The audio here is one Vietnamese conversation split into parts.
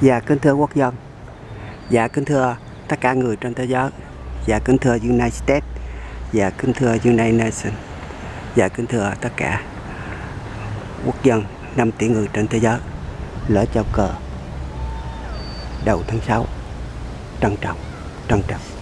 Dạ kính thưa quốc dân. Dạ kính thưa tất cả người trên thế giới. Dạ kính thưa United States. Dạ kính thưa United Nations. Dạ kính thưa tất cả quốc dân 5 tỷ người trên thế giới. Lỡ trao cờ đầu tháng 6 Trân trọng, trân trọng.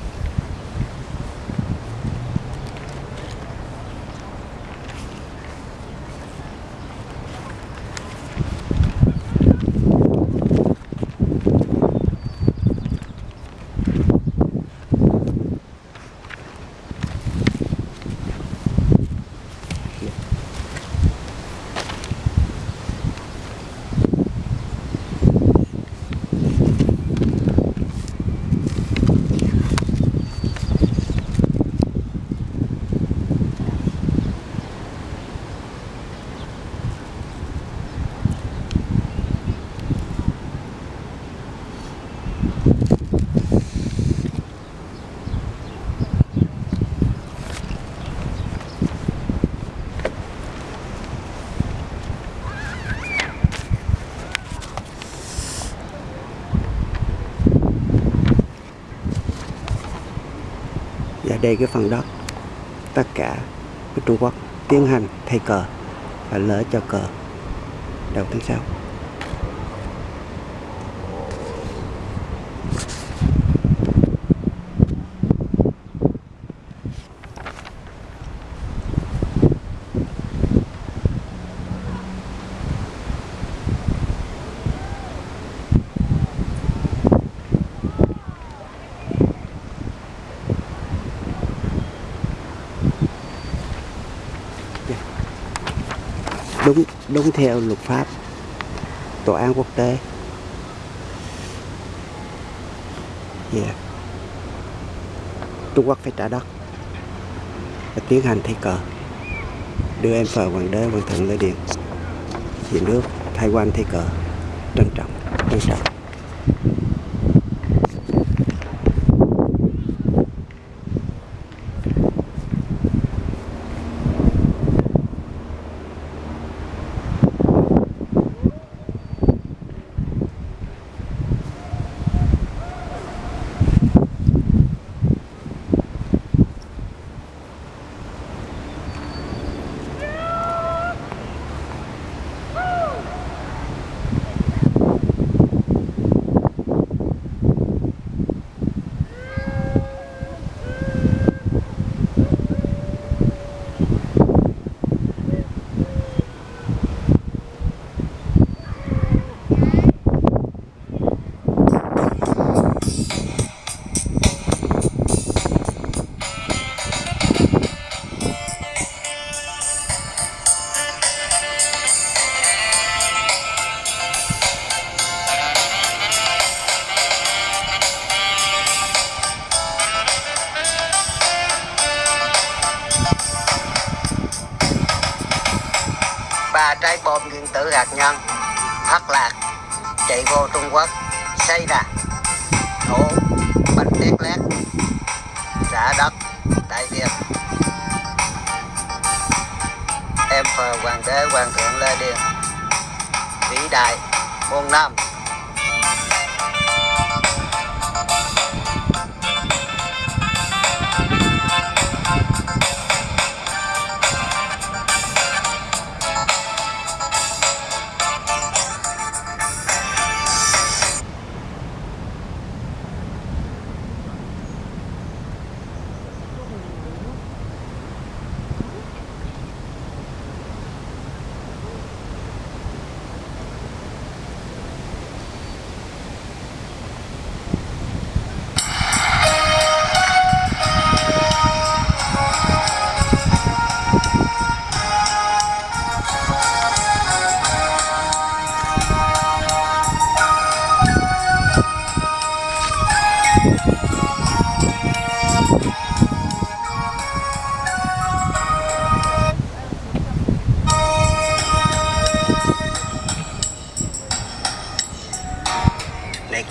Đây cái phần đất tất cả của Trung Quốc tiến hành thay cờ và lỡ cho cờ đầu tháng sau. Đúng đúng theo luật pháp, tòa án quốc tế. Yeah. Trung Quốc phải trả đất và tiến hành thay cờ, đưa em phờ hoàng đế, hoàng thượng lên điện. Về nước thay quan thay cờ, trân trọng trân trọng. Trái bom nguyên tử hạt nhân, thất lạc, chạy vô Trung Quốc, xây ra nổ, bánh tét lét trả đất tại Việt. Em phờ hoàng đế hoàng thượng Lê Điền, vĩ đại, muôn năm.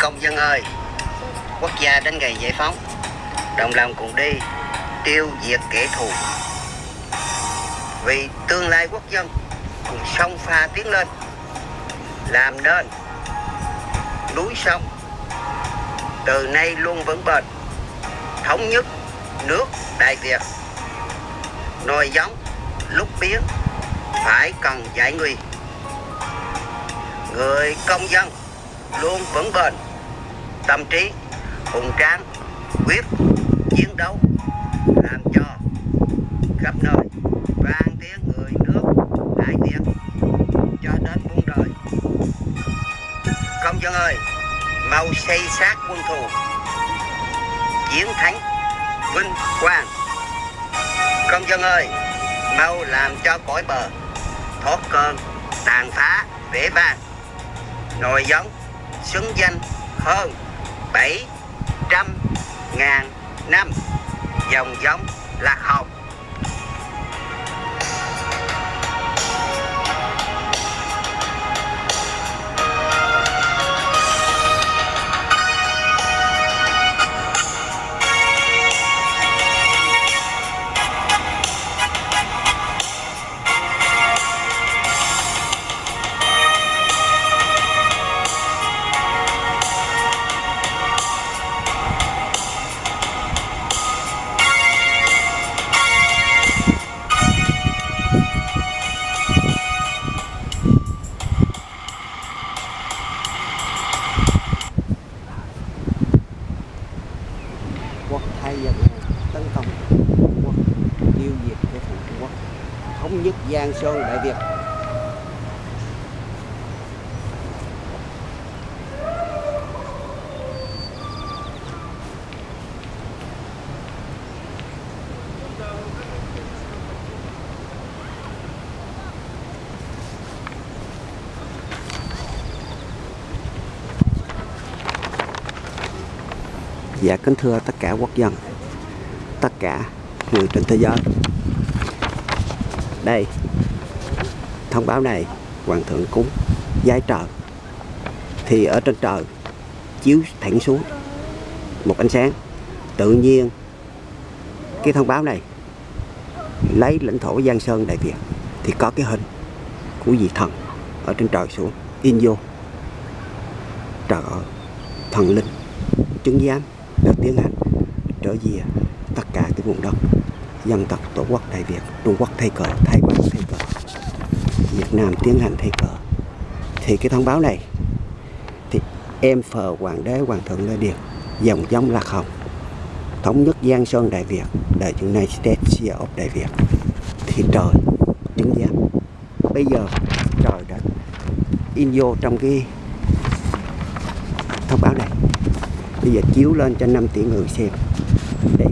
Công dân ơi. Quốc gia đến ngày giải phóng, Đồng lòng cùng đi, Tiêu diệt kẻ thù. Vì tương lai quốc dân Cùng sông pha tiến lên, Làm nên núi sông. Từ nay luôn vững bền, thống nhất nước đại việt. Nồi giống lúc biến, phải cần giải nguy người công dân luôn vững bền tâm trí, hùng tráng quyết, chiến đấu, làm cho khắp nơi vang tiếng người nước đại việt cho đến muôn đời. Công dân ơi, mau xây xác quân thù, chiến thắng vinh quang. Công dân ơi, mau làm cho cõi bờ thoát cơn tàn phá vẻ vang nồi giống xứng danh hơn bảy trăm ngàn năm. Dòng giống lạc hồng Giang Sơn Đại Việt. Dạ kính thưa tất cả quốc dân, Tất cả người trên thế giới. Đây. Thông báo này, Hoàng thượng cúng, giái trời Thì ở trên trời, Chiếu thẳng xuống. Một ánh sáng, Tự nhiên. Cái thông báo này, Lấy lãnh thổ Giang Sơn Đại Việt, Thì có cái hình Của vị thần Ở trên trời xuống, In vô. Trời ơi, Thần linh, chứng giám được tiến hành trở về tất cả cái vùng đất dân tộc, tổ quốc Đại Việt, Trung Quốc thay cờ, Thái Quan thay cờ, Việt Nam tiến hành thay cờ. Thì cái thông báo này, thì em phờ hoàng đế, hoàng thượng Lê Điền, dòng giống lạc hồng, thống nhất Giang Sơn Đại Việt the United States of Đại Việt. Thì trời, chứng giám. Bây giờ trời đã in vô trong cái thông báo này. Bây giờ chiếu lên cho 5 tỷ người xem, để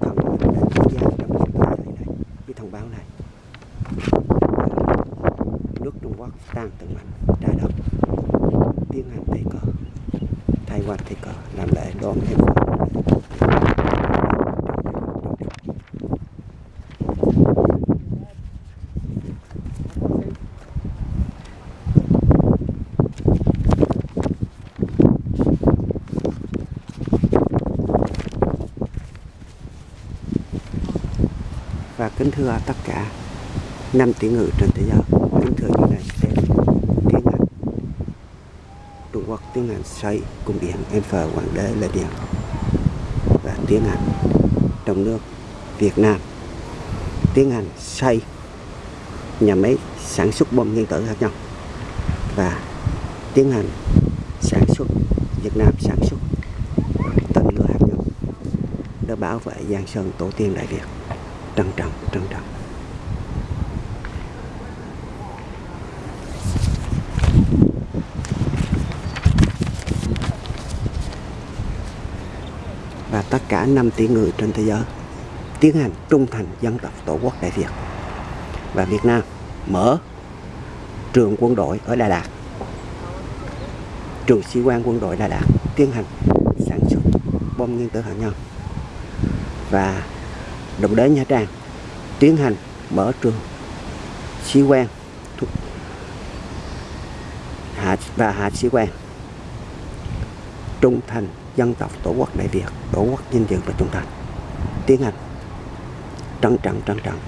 thần đã tham gia trong việc này này cái thông báo này nước Trung Quốc đang từng mạnh trái đất tiến hành thay cờ thay quan thay cờ làm lễ đón thêm và kính thưa tất cả năm tỷ người trên thế giới. Kính thưa như này sẽ tiếng tiến hành xây cung điện Empire Hoàng đế là Điện và tiến hành trong nước, Việt Nam. Tiến hành xây nhà máy sản xuất bom nguyên tử hạt nhân và tiến hành sản xuất, Việt Nam sản xuất tên lửa hạt nhân để bảo vệ Giang Sơn, tổ tiên Đại Việt. Trân trọng trân trọng. Và tất cả 5 tỷ người trên thế giới tiến hành trung thành dân tộc tổ quốc Đại Việt. Và Việt Nam mở trường quân đội ở Đà Lạt. Trường sĩ quan quân đội Đà Lạt tiến hành sản xuất bom nguyên tử hạt nhân. Và đồng đế Nha Trang tiến hành mở trường sĩ quan hạ và hạ sĩ quan trung thành dân tộc, tổ quốc đại việt, tổ quốc vinh dự và trung thành. Tiến hành trân trọng trân trọng.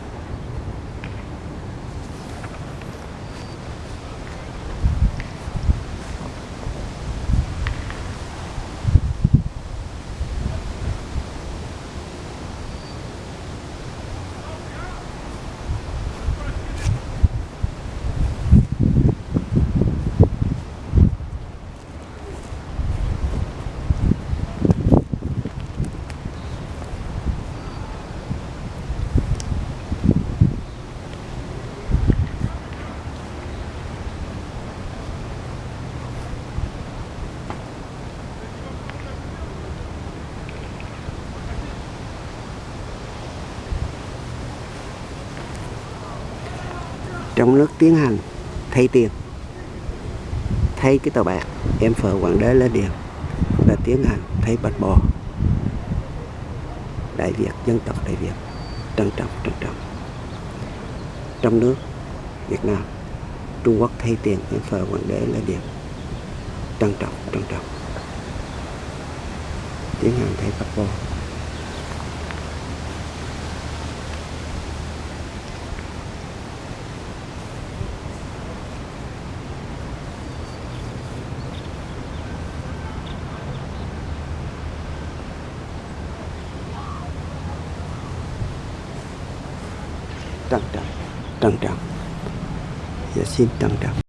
Trong nước tiến hành thay tiền. Thay cái tàu bạc em phở quản đế lên điện là tiến hành thay bạch bò. Đại việt, dân tộc đại việt, trân trọng trân trọng. Trong nước, việt nam, trung quốc thay tiền, em phở quản đế lên điện trân trọng trân trọng. Tiến hành thay bạch bò. Trân trọng trân trọng và dạ, xin trân trọng